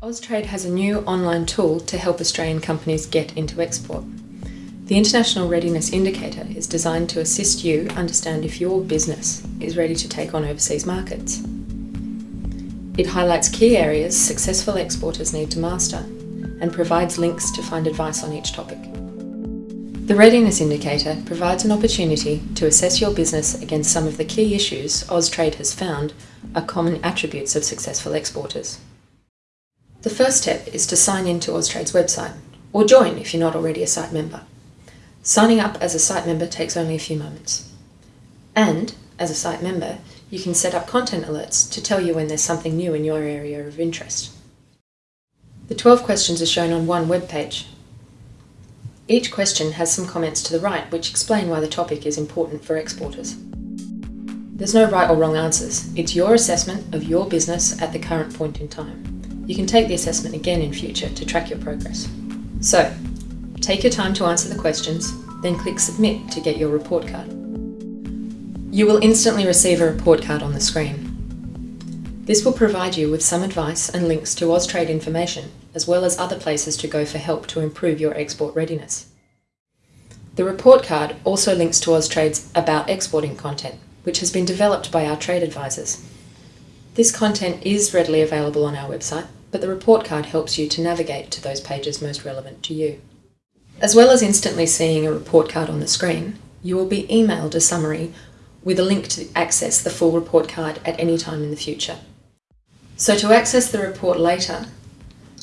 Austrade has a new online tool to help Australian companies get into export. The International Readiness Indicator is designed to assist you understand if your business is ready to take on overseas markets. It highlights key areas successful exporters need to master and provides links to find advice on each topic. The Readiness Indicator provides an opportunity to assess your business against some of the key issues Austrade has found are common attributes of successful exporters. The first step is to sign in to Austrade's website, or join if you're not already a site member. Signing up as a site member takes only a few moments. And, as a site member, you can set up content alerts to tell you when there's something new in your area of interest. The 12 questions are shown on one web page. Each question has some comments to the right which explain why the topic is important for exporters. There's no right or wrong answers, it's your assessment of your business at the current point in time. You can take the assessment again in future to track your progress. So, take your time to answer the questions, then click Submit to get your report card. You will instantly receive a report card on the screen. This will provide you with some advice and links to Austrade information, as well as other places to go for help to improve your export readiness. The report card also links to Austrade's About Exporting content, which has been developed by our trade advisors. This content is readily available on our website, but the report card helps you to navigate to those pages most relevant to you. As well as instantly seeing a report card on the screen, you will be emailed a summary with a link to access the full report card at any time in the future. So to access the report later,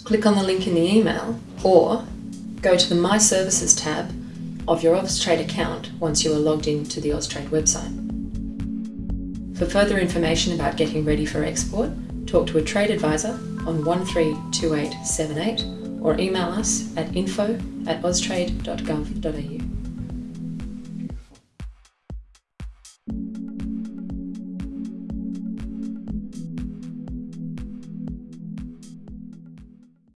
click on the link in the email or go to the My Services tab of your Austrade account once you are logged into the Austrade website. For further information about getting ready for export, talk to a trade advisor on 132878 or email us at info at austrade.gov.au.